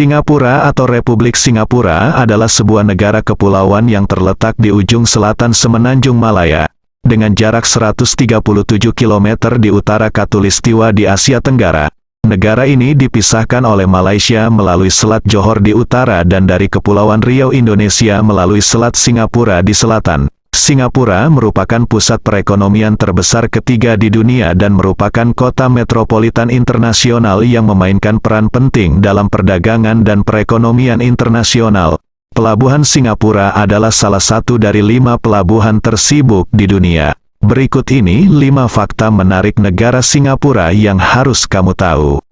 Singapura atau Republik Singapura adalah sebuah negara kepulauan yang terletak di ujung selatan Semenanjung Malaya, dengan jarak 137 km di utara Katulistiwa di Asia Tenggara. Negara ini dipisahkan oleh Malaysia melalui Selat Johor di utara dan dari Kepulauan Riau Indonesia melalui Selat Singapura di selatan. Singapura merupakan pusat perekonomian terbesar ketiga di dunia dan merupakan kota metropolitan internasional yang memainkan peran penting dalam perdagangan dan perekonomian internasional. Pelabuhan Singapura adalah salah satu dari lima pelabuhan tersibuk di dunia. Berikut ini lima fakta menarik negara Singapura yang harus kamu tahu.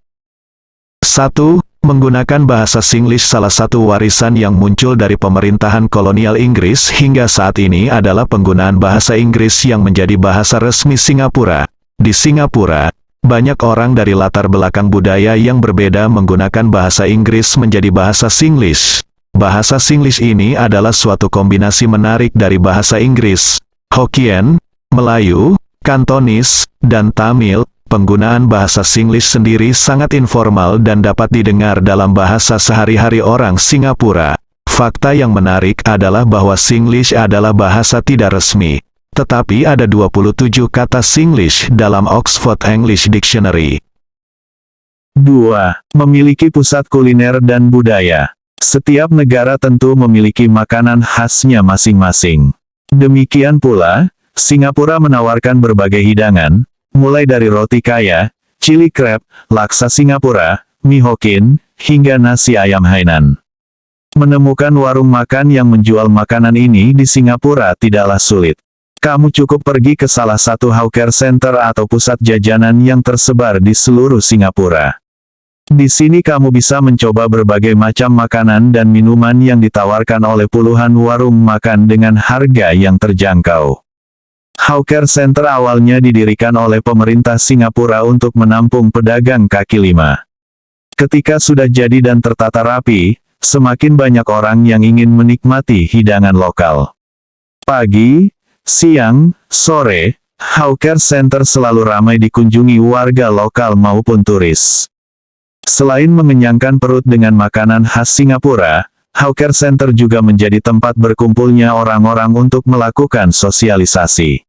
1. Menggunakan bahasa Singlish salah satu warisan yang muncul dari pemerintahan kolonial Inggris hingga saat ini adalah penggunaan bahasa Inggris yang menjadi bahasa resmi Singapura. Di Singapura, banyak orang dari latar belakang budaya yang berbeda menggunakan bahasa Inggris menjadi bahasa Singlish. Bahasa Singlish ini adalah suatu kombinasi menarik dari bahasa Inggris, Hokkien, Melayu, Kantonis, dan Tamil, Penggunaan bahasa Singlish sendiri sangat informal dan dapat didengar dalam bahasa sehari-hari orang Singapura. Fakta yang menarik adalah bahwa Singlish adalah bahasa tidak resmi. Tetapi ada 27 kata Singlish dalam Oxford English Dictionary. 2. Memiliki pusat kuliner dan budaya. Setiap negara tentu memiliki makanan khasnya masing-masing. Demikian pula, Singapura menawarkan berbagai hidangan, mulai dari roti kaya, chili crab, laksa Singapura, mie Hokkien, hingga nasi ayam Hainan. Menemukan warung makan yang menjual makanan ini di Singapura tidaklah sulit. Kamu cukup pergi ke salah satu hawker center atau pusat jajanan yang tersebar di seluruh Singapura. Di sini kamu bisa mencoba berbagai macam makanan dan minuman yang ditawarkan oleh puluhan warung makan dengan harga yang terjangkau. Hawker Center awalnya didirikan oleh pemerintah Singapura untuk menampung pedagang kaki lima. Ketika sudah jadi dan tertata rapi, semakin banyak orang yang ingin menikmati hidangan lokal. Pagi, siang, sore, Hawker Center selalu ramai dikunjungi warga lokal maupun turis. Selain mengenyangkan perut dengan makanan khas Singapura, Hawker Center juga menjadi tempat berkumpulnya orang-orang untuk melakukan sosialisasi.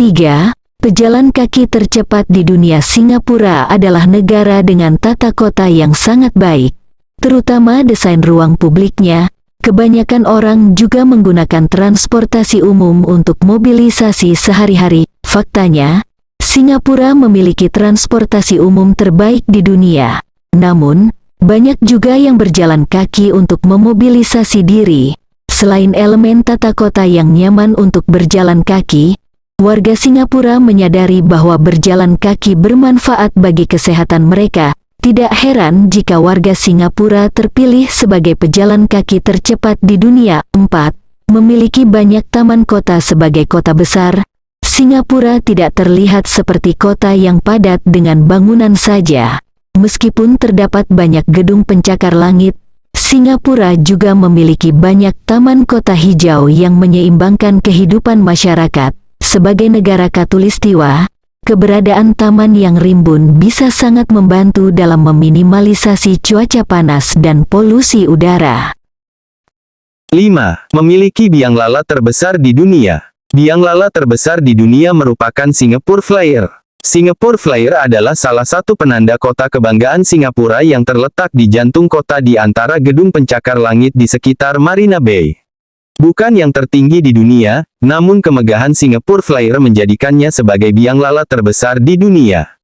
3. Pejalan kaki tercepat di dunia Singapura adalah negara dengan tata kota yang sangat baik. Terutama desain ruang publiknya, kebanyakan orang juga menggunakan transportasi umum untuk mobilisasi sehari-hari. Faktanya, Singapura memiliki transportasi umum terbaik di dunia. Namun, banyak juga yang berjalan kaki untuk memobilisasi diri. Selain elemen tata kota yang nyaman untuk berjalan kaki, Warga Singapura menyadari bahwa berjalan kaki bermanfaat bagi kesehatan mereka. Tidak heran jika warga Singapura terpilih sebagai pejalan kaki tercepat di dunia. 4. Memiliki banyak taman kota sebagai kota besar. Singapura tidak terlihat seperti kota yang padat dengan bangunan saja. Meskipun terdapat banyak gedung pencakar langit, Singapura juga memiliki banyak taman kota hijau yang menyeimbangkan kehidupan masyarakat. Sebagai negara katulistiwa, keberadaan taman yang rimbun bisa sangat membantu dalam meminimalisasi cuaca panas dan polusi udara. 5. Memiliki biang lala terbesar di dunia. Biang lala terbesar di dunia merupakan Singapore Flyer. Singapore Flyer adalah salah satu penanda kota kebanggaan Singapura yang terletak di jantung kota di antara gedung pencakar langit di sekitar Marina Bay. Bukan yang tertinggi di dunia, namun kemegahan Singapore Flyer menjadikannya sebagai biang lala terbesar di dunia.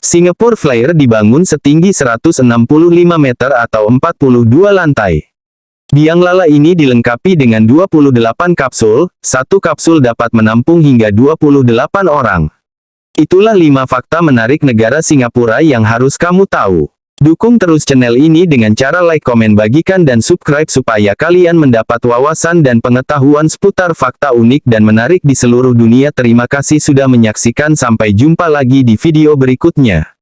Singapore Flyer dibangun setinggi 165 meter atau 42 lantai. Biang lala ini dilengkapi dengan 28 kapsul, satu kapsul dapat menampung hingga 28 orang. Itulah 5 fakta menarik negara Singapura yang harus kamu tahu. Dukung terus channel ini dengan cara like, komen, bagikan dan subscribe supaya kalian mendapat wawasan dan pengetahuan seputar fakta unik dan menarik di seluruh dunia. Terima kasih sudah menyaksikan sampai jumpa lagi di video berikutnya.